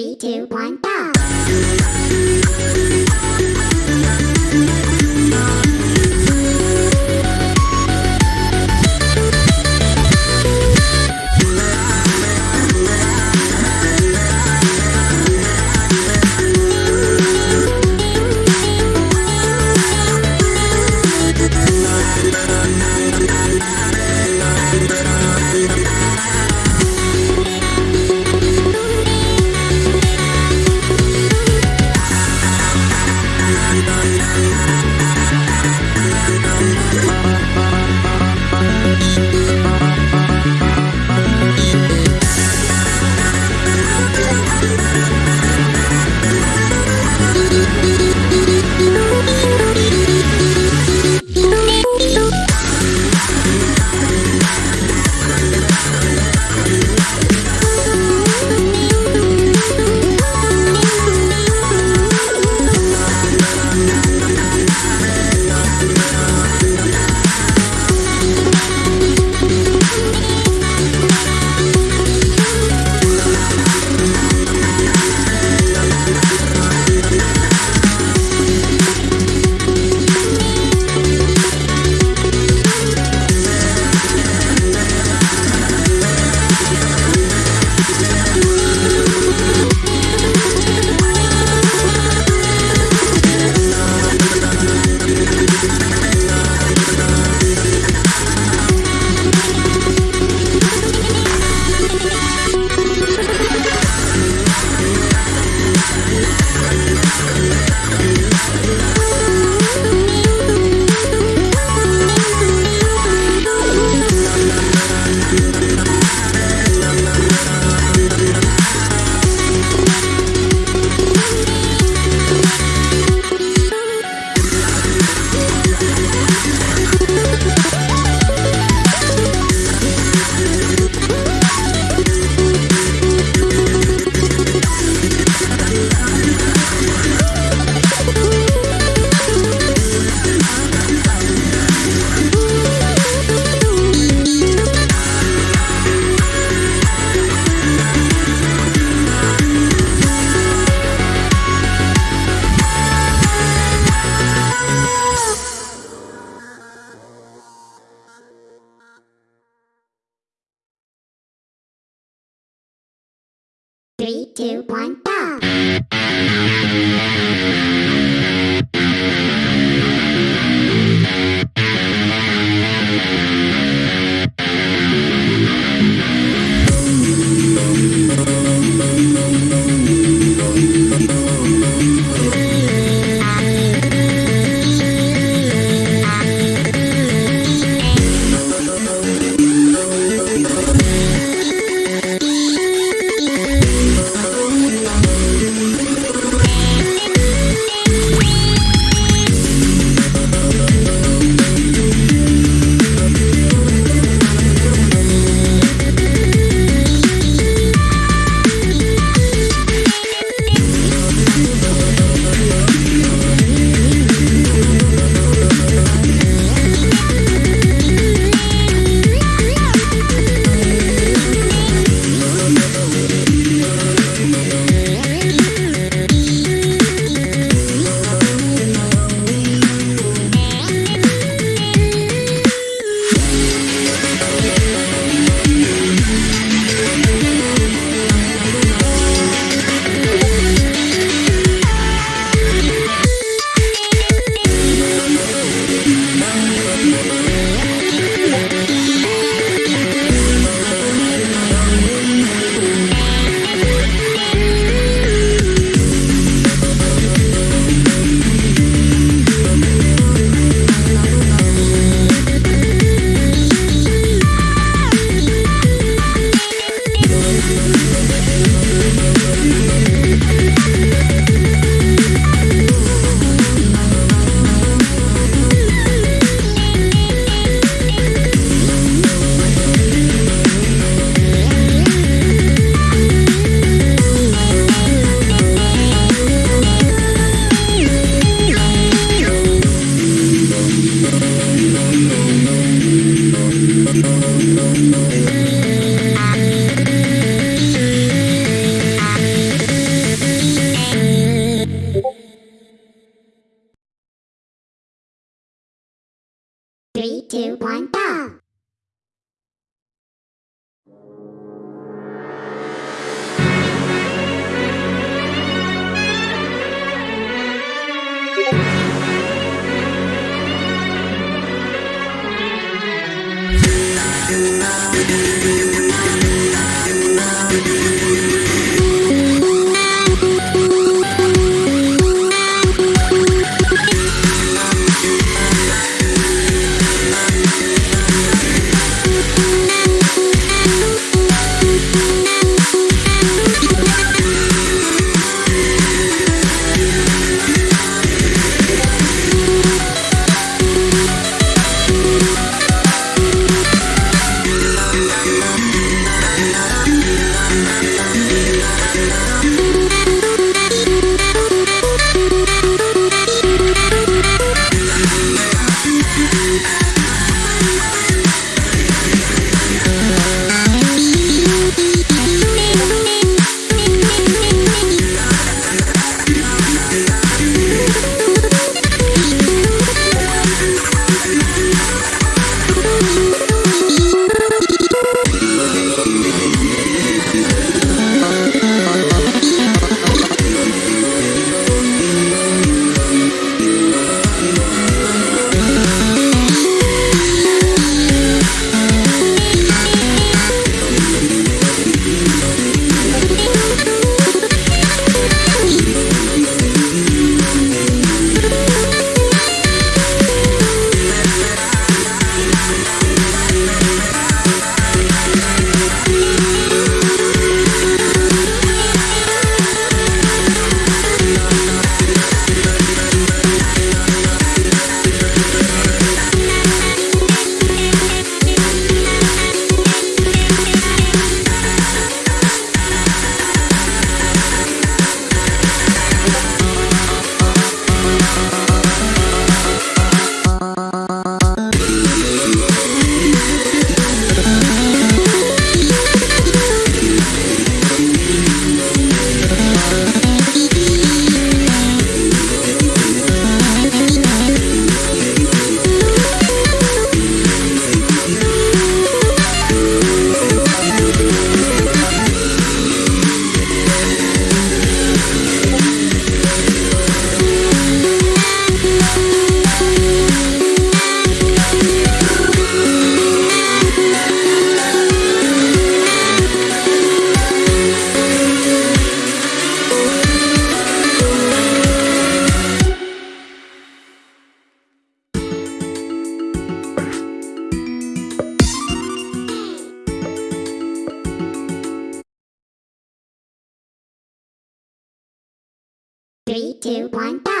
Three, two, one, go! Three, two, one, go! Three, two, one, go! Thank Three, two, one, go!